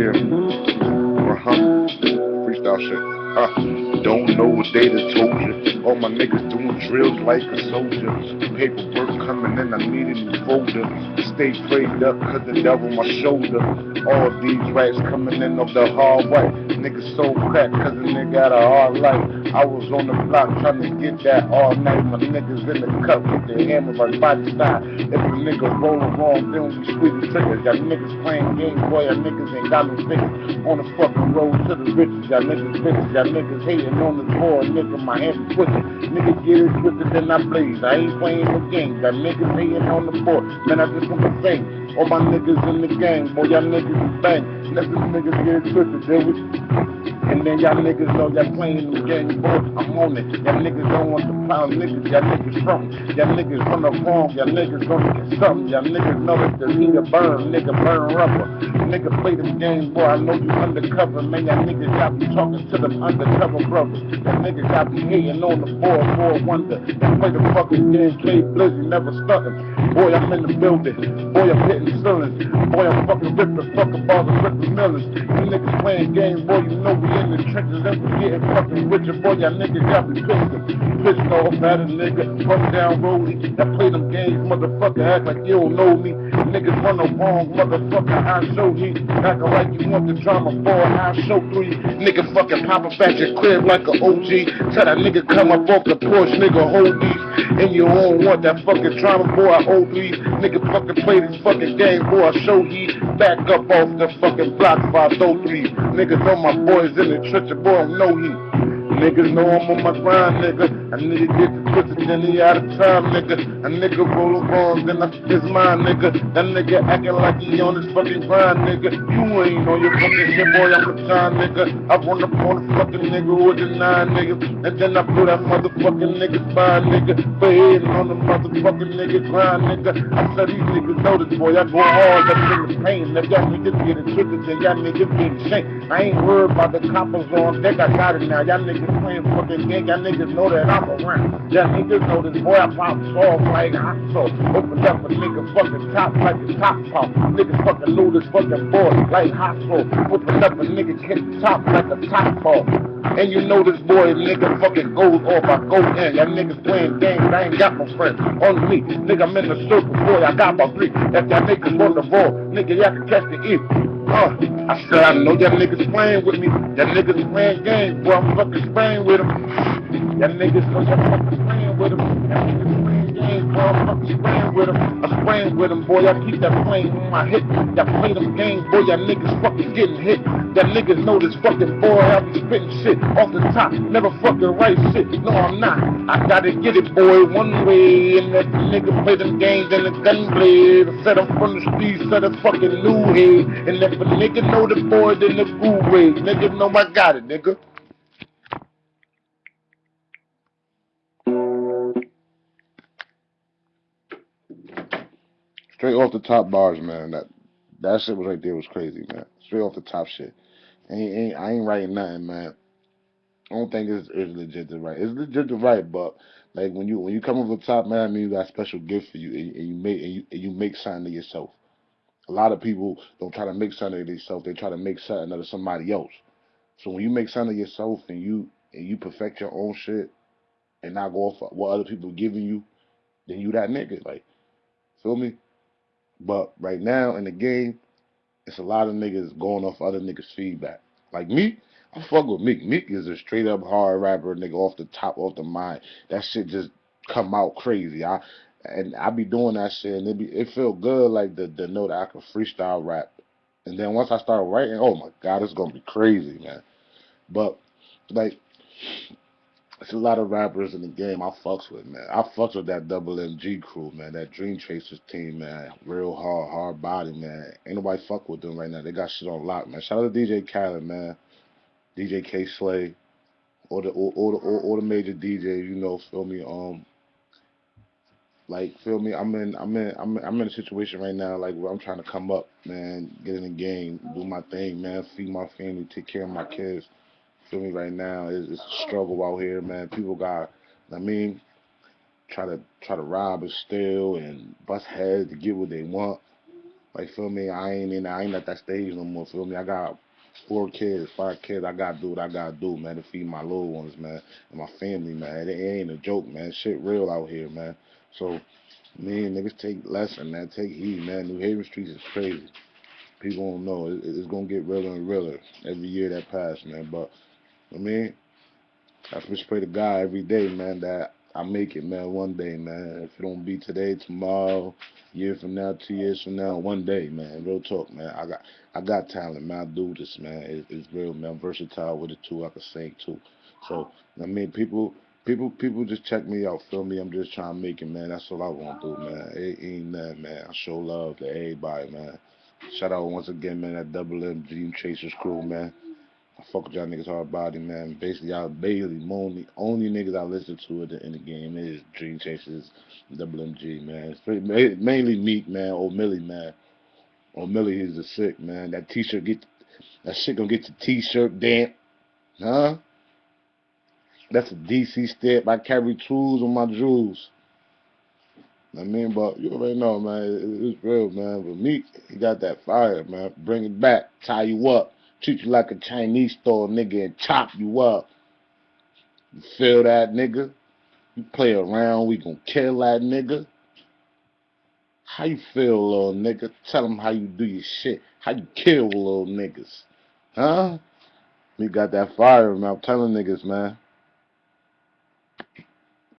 here. We're huh? Freestyle shit. Uh, don't know what they done told you. All my niggas doing drills like a soldier. Paperwork coming in, I need a new folder. Stay prayed up cause the devil my shoulder. All these rats coming in of the hard way. Niggas so crack cause the nigga got a hard life. I was on the block trying to get that all night. My niggas in the cup with their hammer like body style. If a nigga rolling wrong, then we squeeze the triggers. Y'all niggas playing games, boy, y'all niggas ain't got no figures. On the fucking road to the riches, y'all niggas bitches, y'all niggas hating on the board, nigga, my hands twitching. Nigga get it twisted, then I blaze. I ain't playing no games, y'all niggas hating on the board. Man, I just want to say, all my niggas in the gang, boy, y'all niggas is bang. Let these niggas get it twisted, then we. And then y'all niggas know y'all playing the game, boy, I'm on it. Y'all niggas don't want to pound niggas, y'all niggas from. Y'all niggas run the wrong, y'all niggas gonna get something. Y'all niggas know that the nigga burn, nigga burn rubber. Nigga play them games, boy, I know you undercover. Man, y'all niggas got me talking to them undercover niggas got me hating on the board, boy, wonder. Y'all play the fucking game, play blizzy, never stunting. Boy, I'm in the building. Boy, I'm hitting ceilings. Boy, I'm fucking ripping fucking and ripping millions. You niggas playing games, boy, you know we in the trenches and we getting fucking richer. Boy, y'all niggas got me pissed. Pissed off at a nigga. Fuck down rollie. That play them games, motherfucker, act like you don't know me. Niggas run the wrong, motherfucker, I show heat. Acting like you want the drama for I show three. Nigga fucking pop up at your crib like a OG. Tell that nigga come up off the porch, nigga, hold these. And you don't want that fucking drama, boy, I hold these. Nigga fucking play this fucking game, boy, I show heat. Back up off the fucking block 503. Niggas know my boys in the trench, boy, I know he. Niggas know I'm on my grind, nigga. A nigga get the twisted, then he out of time, nigga. A nigga roll wrong, then I it's mine, nigga. That nigga acting like he on his fucking grind, nigga. You ain't on your fucking shit, boy, I'm a time, nigga. I run up on the fucking nigga with a nine, nigga. And then I put that motherfucking nigga by, nigga. For heading on the motherfucking nigga grind, nigga. I said these niggas know this, boy. I go hard, that nigga pain. Now y'all niggas getting tricked, then y'all niggas getting shanked. I ain't worried about the coppers on deck, I got it now. Y'all niggas playing fucking game, y'all niggas know that I'm around. Y'all niggas know this boy, I pop off like hot sauce. Open up a nigga fucking top like a top pop. Niggas fucking this fucking boy like hot sauce. Open up a nigga kick top like a top ball. And you know this boy, nigga fucking goes off, I go in. Y'all niggas playing games, I ain't got no friends. On me, nigga, I'm in the circle, boy, I got my three. If y'all niggas on the ball, nigga, y'all can catch the E. Uh, I said, I know y'all niggas playing with me. Y'all niggas playing games, boy, I'm fucking spraying with them. Y'all niggas know y'all fucking spraying with them. Y'all niggas playing games, boy, fucking spraying with them. I'm spraying with them, boy, I keep that plane on my hip. Y'all play them games, boy, y'all niggas fucking getting hit. Y'all niggas know this fucking boy, I be spitting shit off the top. Never fucking right shit. No, I'm not. I gotta get it, boy, one way. And that nigga play them games and the gun blade. I said I'm from the streets, said a fucking new head. And if a nigga know the boy, then the guru way. Nigga know I got it, nigga. Straight off the top bars, man. That that shit was right there was crazy, man. Straight off the top shit. Ain't, ain't I ain't writing nothing, man. I don't think it's, it's legit to write. It's legit to write, but like when you when you come over the top, man, I mean you got a special gift for you, and, and you make and you, and you make something of yourself. A lot of people don't try to make something of themselves; they try to make something out of somebody else. So when you make something of yourself and you and you perfect your own shit, and not go off what other people giving you, then you that nigga. Like, feel me? But right now in the game, it's a lot of niggas going off other niggas' feedback. Like me, I fuck with Meek. Meek is a straight up hard rapper, nigga, off the top, off the mind. That shit just come out crazy. I and I be doing that shit, and it be it feel good, like the the know that I can freestyle rap. And then once I start writing, oh my god, it's gonna be crazy, man. But like, it's a lot of rappers in the game I fucks with, man. I fucks with that double MG crew, man. That Dream Chasers team, man. Real hard, hard body, man. Ain't nobody fuck with them right now. They got shit on lock, man. Shout out to DJ Khaled, man. DJ Kay Slay, or the or, or the or, or the major DJs, you know, feel me? Um, like feel me? I'm in I'm in I'm in, I'm in a situation right now, like where I'm trying to come up, man, get in the game, do my thing, man, feed my family, take care of my kids. Feel me? Right now, it's, it's a struggle out here, man. People got, I mean, try to try to rob and steal and bust heads to get what they want. Like feel me, I ain't in I ain't at that stage no more, feel me? I got four kids, five kids, I gotta do what I gotta do, man, to feed my little ones, man, and my family, man. It, it ain't a joke, man. Shit real out here, man. So me and niggas take lesson, man. Take heed, man. New Haven streets is crazy. People don't know. It, it's gonna get realer and realer every year that pass, man. But I mean, I just pray to God every day, man, that I make it, man, one day, man. If it don't be today, tomorrow, year from now, two years from now, one day, man. Real talk, man. I got I got talent, man. I do this, man. It, it's real, man. I'm versatile with it too. I can sing too. So I mean, people, people, people just check me out. Feel me? I'm just trying to make it, man. That's all I want to do, man. It ain't nothing, man. I show love to everybody, man. Shout out once again, man. That Double M Dream Chasers crew, man. I fuck with y'all niggas hard body, man. Basically, y'all Bailey, only only niggas I listen to in the, in the game is Dream Chasers, Double MG, man. It's pretty, mainly Meek, man. Old Millie, man. Old Millie is a sick, man. That T-shirt get that shit gonna get your T-shirt damp, huh? That's a DC step. I carry tools on my jewels. I mean, but you already know, man. It, it's real, man. But Meek, he got that fire, man. Bring it back, tie you up, treat you like a Chinese store nigga, and chop you up. You feel that, nigga? You play around, we gon' kill that nigga. How you feel, little nigga? Tell them how you do your shit. How you kill little niggas, huh? We got that fire, man. I'm telling niggas, man.